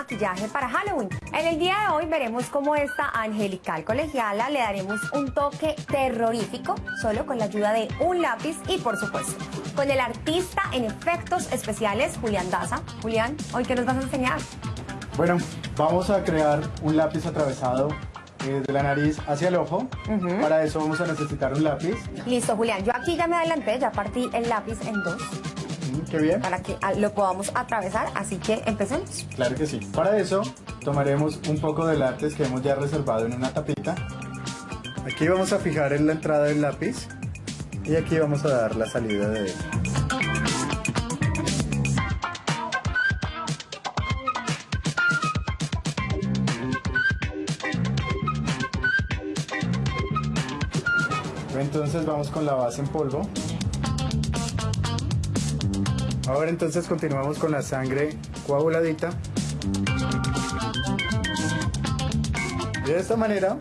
maquillaje para Halloween. En el día de hoy veremos cómo esta angelical colegiala le daremos un toque terrorífico solo con la ayuda de un lápiz y por supuesto con el artista en efectos especiales Julián Daza. Julián, ¿hoy qué nos vas a enseñar? Bueno, vamos a crear un lápiz atravesado eh, de la nariz hacia el ojo. Para eso vamos a necesitar un lápiz. Listo, Julián. Yo aquí ya me adelanté, ya partí el lápiz en dos Mm, Qué bien. para que ah, lo podamos atravesar, así que empecemos. Claro que sí. Para eso tomaremos un poco de látex que hemos ya reservado en una tapita. Aquí vamos a fijar en la entrada del lápiz y aquí vamos a dar la salida de él. Entonces vamos con la base en polvo. Ahora entonces continuamos con la sangre coaguladita. De esta manera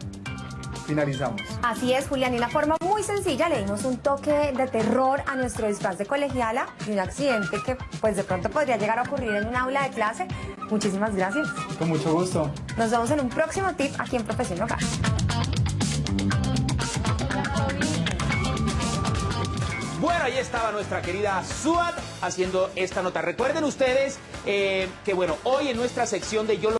finalizamos. Así es, Julián, y una forma muy sencilla le dimos un toque de terror a nuestro disfraz de colegiala y un accidente que pues de pronto podría llegar a ocurrir en un aula de clase. Muchísimas gracias. Con mucho gusto. Nos vemos en un próximo tip aquí en Profesión Hogar. Bueno, ahí estaba nuestra querida Suat haciendo esta nota. Recuerden ustedes eh, que, bueno, hoy en nuestra sección de Yo lo